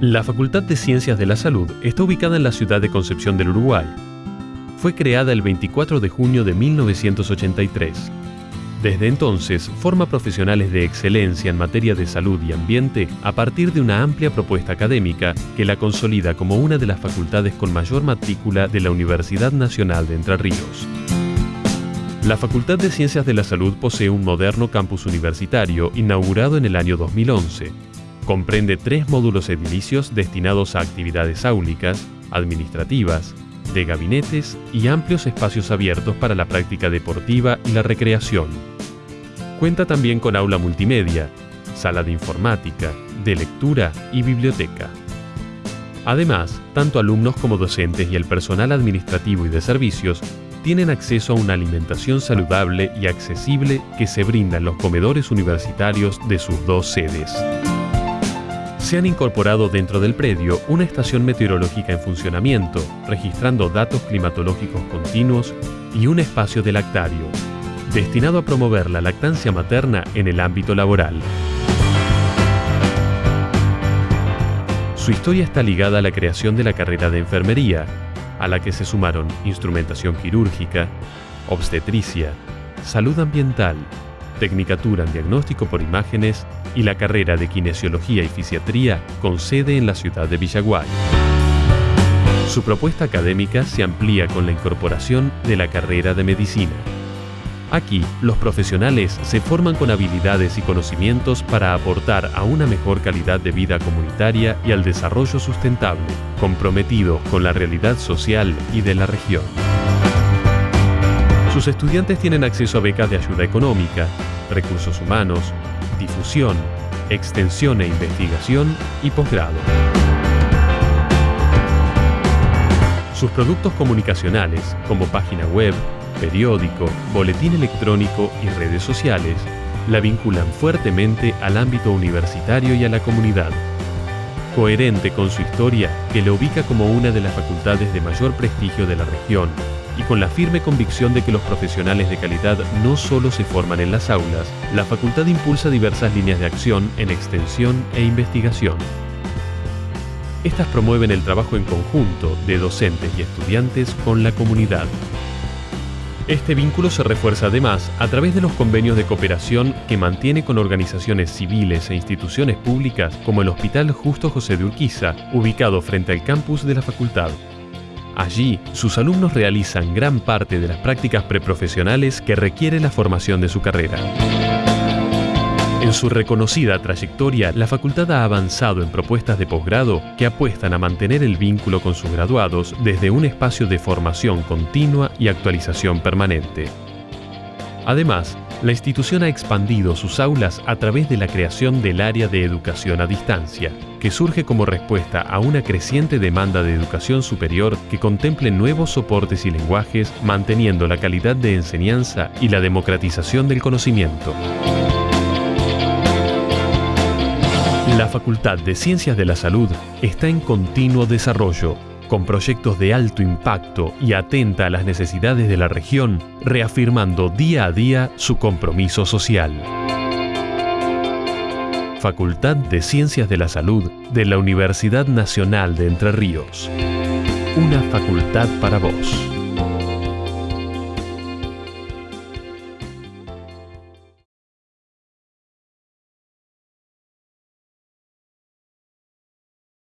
La Facultad de Ciencias de la Salud está ubicada en la ciudad de Concepción del Uruguay. Fue creada el 24 de junio de 1983. Desde entonces, forma profesionales de excelencia en materia de salud y ambiente a partir de una amplia propuesta académica que la consolida como una de las facultades con mayor matrícula de la Universidad Nacional de Entre Ríos. La Facultad de Ciencias de la Salud posee un moderno campus universitario inaugurado en el año 2011 Comprende tres módulos edilicios destinados a actividades áulicas, administrativas, de gabinetes y amplios espacios abiertos para la práctica deportiva y la recreación. Cuenta también con aula multimedia, sala de informática, de lectura y biblioteca. Además, tanto alumnos como docentes y el personal administrativo y de servicios tienen acceso a una alimentación saludable y accesible que se brinda en los comedores universitarios de sus dos sedes se han incorporado dentro del predio una estación meteorológica en funcionamiento, registrando datos climatológicos continuos y un espacio de lactario, destinado a promover la lactancia materna en el ámbito laboral. Su historia está ligada a la creación de la carrera de enfermería, a la que se sumaron instrumentación quirúrgica, obstetricia, salud ambiental, Tecnicatura en Diagnóstico por Imágenes y la carrera de Kinesiología y Fisiatría con sede en la ciudad de Villaguay. Su propuesta académica se amplía con la incorporación de la carrera de Medicina. Aquí, los profesionales se forman con habilidades y conocimientos para aportar a una mejor calidad de vida comunitaria y al desarrollo sustentable, comprometido con la realidad social y de la región. Sus estudiantes tienen acceso a becas de ayuda económica, recursos humanos, difusión, extensión e investigación y posgrado. Sus productos comunicacionales, como página web, periódico, boletín electrónico y redes sociales, la vinculan fuertemente al ámbito universitario y a la comunidad. Coherente con su historia, que le ubica como una de las facultades de mayor prestigio de la región y con la firme convicción de que los profesionales de calidad no solo se forman en las aulas, la facultad impulsa diversas líneas de acción en extensión e investigación. Estas promueven el trabajo en conjunto de docentes y estudiantes con la comunidad. Este vínculo se refuerza además a través de los convenios de cooperación que mantiene con organizaciones civiles e instituciones públicas como el Hospital Justo José de Urquiza, ubicado frente al campus de la facultad. Allí, sus alumnos realizan gran parte de las prácticas preprofesionales que requiere la formación de su carrera. En su reconocida trayectoria, la facultad ha avanzado en propuestas de posgrado que apuestan a mantener el vínculo con sus graduados desde un espacio de formación continua y actualización permanente. Además, la institución ha expandido sus aulas a través de la creación del área de educación a distancia, que surge como respuesta a una creciente demanda de educación superior que contemple nuevos soportes y lenguajes, manteniendo la calidad de enseñanza y la democratización del conocimiento. La Facultad de Ciencias de la Salud está en continuo desarrollo con proyectos de alto impacto y atenta a las necesidades de la región, reafirmando día a día su compromiso social. Facultad de Ciencias de la Salud de la Universidad Nacional de Entre Ríos. Una facultad para vos.